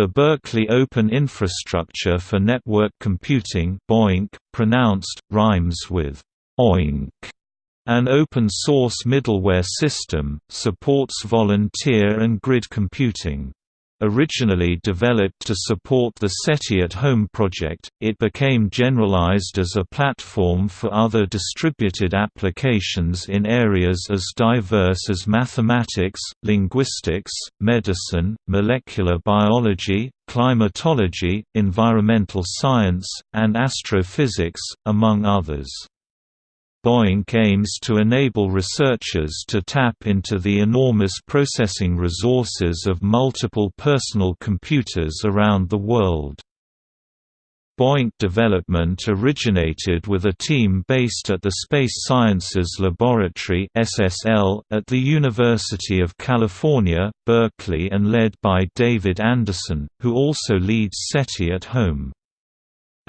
The Berkeley Open Infrastructure for Network Computing BOINC, pronounced, rhymes with OINC, an open-source middleware system, supports volunteer and grid computing. Originally developed to support the SETI at Home project, it became generalized as a platform for other distributed applications in areas as diverse as mathematics, linguistics, medicine, molecular biology, climatology, environmental science, and astrophysics, among others. BOINC aims to enable researchers to tap into the enormous processing resources of multiple personal computers around the world. BOINC development originated with a team based at the Space Sciences Laboratory (SSL) at the University of California, Berkeley and led by David Anderson, who also leads SETI at Home.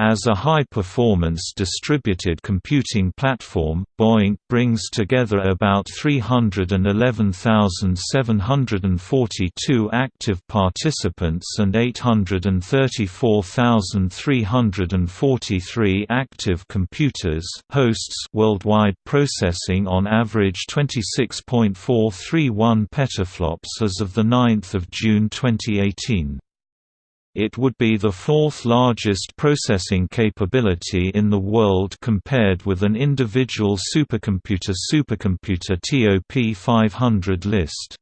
As a high-performance distributed computing platform, BOINC brings together about 311,742 active participants and 834,343 active computers hosts worldwide processing on average 26.431 petaflops as of 9 June 2018. It would be the fourth largest processing capability in the world compared with an individual supercomputer supercomputer TOP 500 list.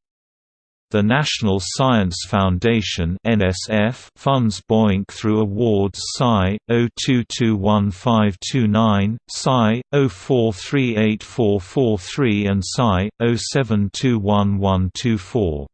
The National Science Foundation (NSF) funds BOINC through awards SCI 02215529, SCI 04384443 and SCI 07211124.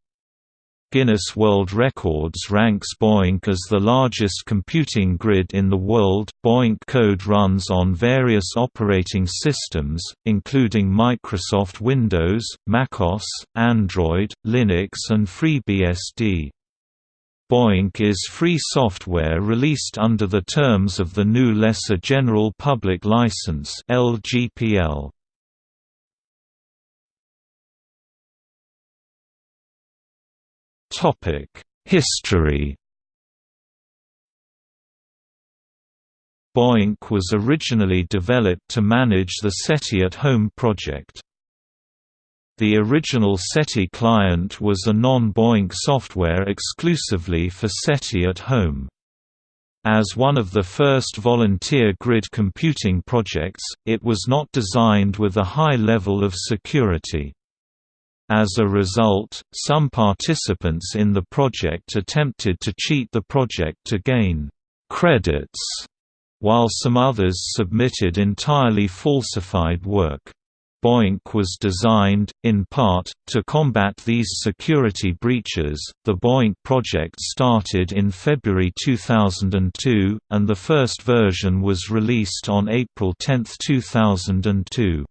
Guinness World Records ranks BOINC as the largest computing grid in the world. BOINC code runs on various operating systems, including Microsoft Windows, macOS, Android, Linux, and FreeBSD. BOINC is free software released under the terms of the new Lesser General Public License (LGPL). History BOINC was originally developed to manage the SETI at Home project. The original SETI client was a non-BOINC software exclusively for SETI at Home. As one of the first volunteer grid computing projects, it was not designed with a high level of security. As a result, some participants in the project attempted to cheat the project to gain credits, while some others submitted entirely falsified work. BOINC was designed, in part, to combat these security breaches. The BOINC project started in February 2002, and the first version was released on April 10, 2002.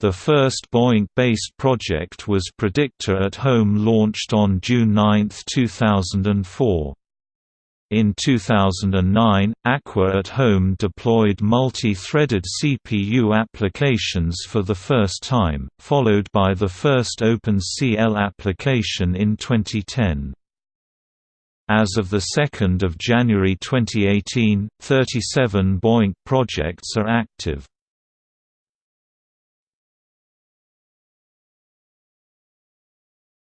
The first BOINC-based project was Predictor at Home launched on June 9, 2004. In 2009, Aqua at Home deployed multi-threaded CPU applications for the first time, followed by the first OpenCL application in 2010. As of 2 January 2018, 37 BOINC projects are active.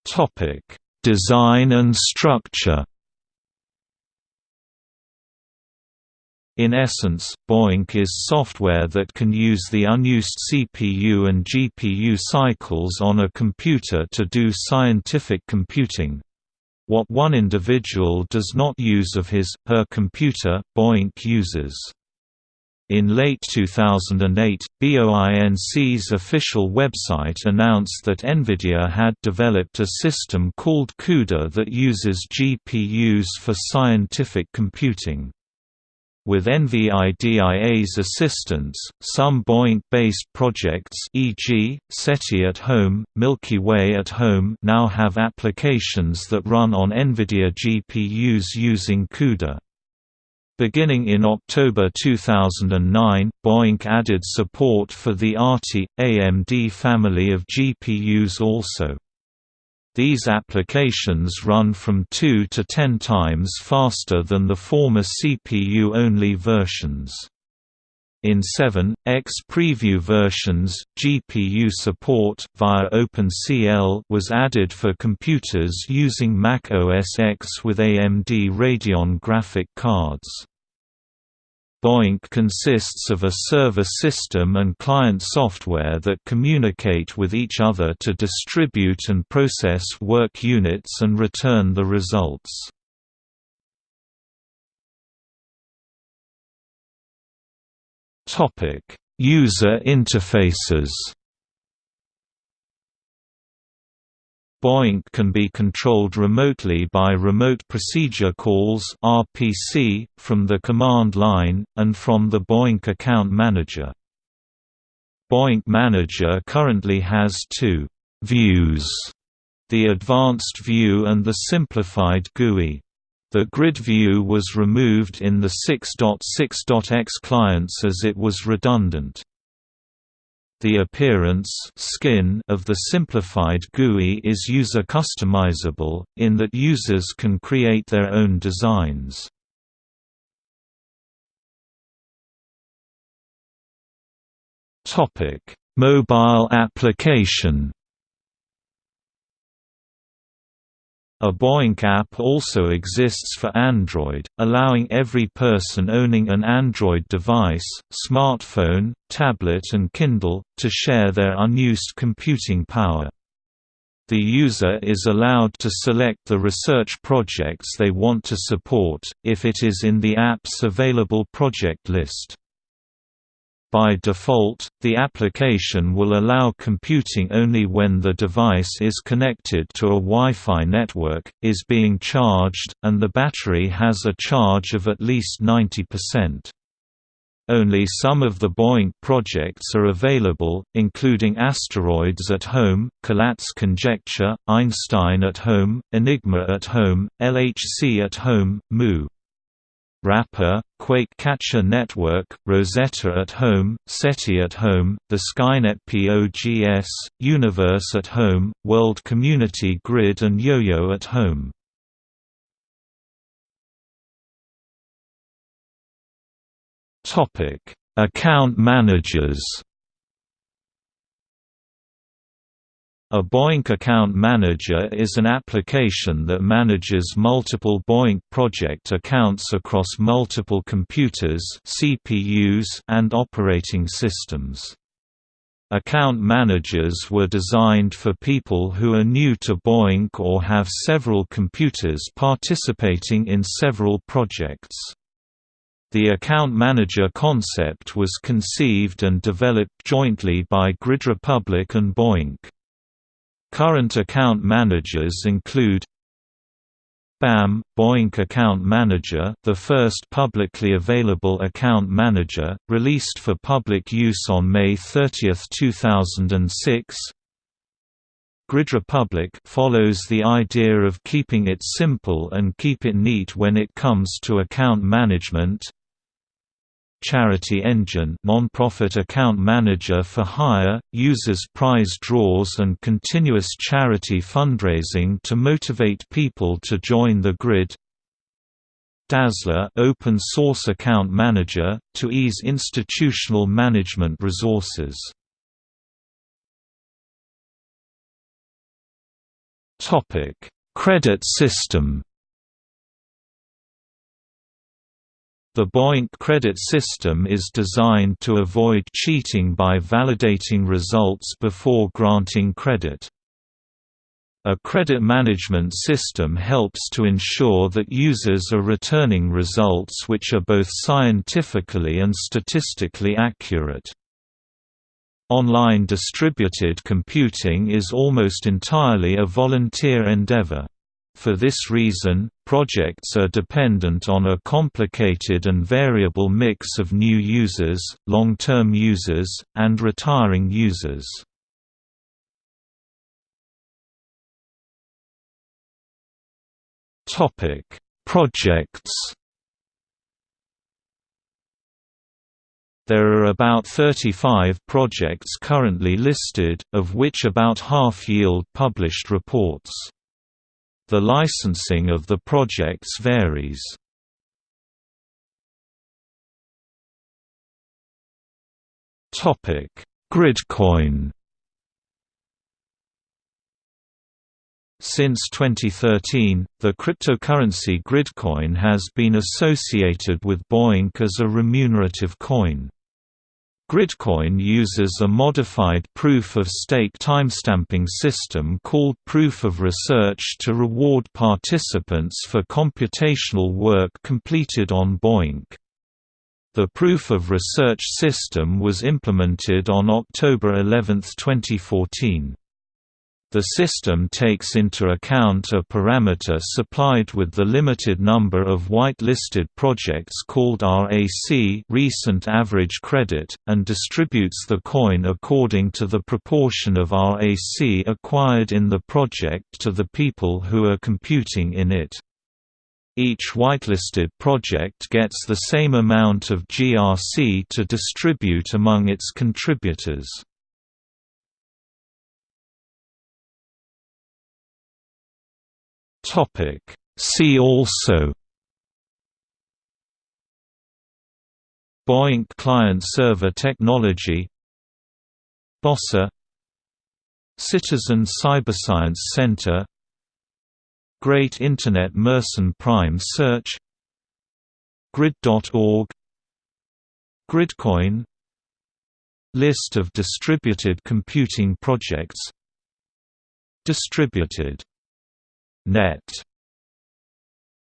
Topic: Design and structure. In essence, BOINC is software that can use the unused CPU and GPU cycles on a computer to do scientific computing. What one individual does not use of his, her computer, BOINC uses. In late 2008, BOINC's official website announced that NVIDIA had developed a system called CUDA that uses GPUs for scientific computing. With NVIDIA's assistance, some BOINC-based projects e.g., SETI at Home, Milky Way at Home now have applications that run on NVIDIA GPUs using CUDA. Beginning in October 2009, BOINC added support for the ATI, AMD family of GPUs also. These applications run from 2 to 10 times faster than the former CPU-only versions. In 7.x preview versions, GPU support via OpenCL was added for computers using Mac OS X with AMD Radeon graphic cards. BOINC consists of a server system and client software that communicate with each other to distribute and process work units and return the results. User interfaces BOINC can be controlled remotely by Remote Procedure Calls (RPC) from the command line and from the BOINC account manager. BOINC Manager currently has two views: the advanced view and the simplified GUI. The grid view was removed in the 6.6.x clients as it was redundant. The appearance skin of the simplified GUI is user customizable, in that users can create their own designs. Mobile application A BOINC app also exists for Android, allowing every person owning an Android device, smartphone, tablet and Kindle, to share their unused computing power. The user is allowed to select the research projects they want to support, if it is in the app's available project list. By default, the application will allow computing only when the device is connected to a Wi-Fi network, is being charged, and the battery has a charge of at least 90%. Only some of the BOINC projects are available, including Asteroids at Home, Collatz Conjecture, Einstein at Home, Enigma at Home, LHC at Home, Moo. Wrapper, Quake Catcher Network, Rosetta at Home, SETI at Home, the Skynet POGS, Universe at Home, World Community Grid and YoYo at Home. Account managers A BOINC account manager is an application that manages multiple BOINC project accounts across multiple computers CPUs and operating systems. Account managers were designed for people who are new to BOINC or have several computers participating in several projects. The account manager concept was conceived and developed jointly by Grid Republic and BOINC. Current account managers include BAM – BOINC Account Manager the first publicly available account manager, released for public use on May 30, 2006 Grid Republic follows the idea of keeping it simple and keep it neat when it comes to account management Charity Engine non-profit account manager for hire, uses prize draws and continuous charity fundraising to motivate people to join the grid Dazzler open source account manager, to ease institutional management resources. Credit system The BOINC credit system is designed to avoid cheating by validating results before granting credit. A credit management system helps to ensure that users are returning results which are both scientifically and statistically accurate. Online distributed computing is almost entirely a volunteer endeavor. For this reason, projects are dependent on a complicated and variable mix of new users, long-term users, and retiring users. Projects There are about 35 projects currently listed, of which about half yield published reports. The licensing of the projects varies. Topic: Gridcoin Since 2013, the cryptocurrency Gridcoin has been associated with BOINC as a remunerative coin. Gridcoin uses a modified proof-of-stake timestamping system called Proof of Research to reward participants for computational work completed on BOINC. The Proof of Research system was implemented on October 11, 2014. The system takes into account a parameter supplied with the limited number of whitelisted projects called RAC recent average credit, and distributes the coin according to the proportion of RAC acquired in the project to the people who are computing in it. Each whitelisted project gets the same amount of GRC to distribute among its contributors. Topic. See also BOINC client-server technology BOSSA Citizen Cyberscience Center Great Internet Mersenne Prime Search Grid.org Gridcoin List of distributed computing projects Distributed net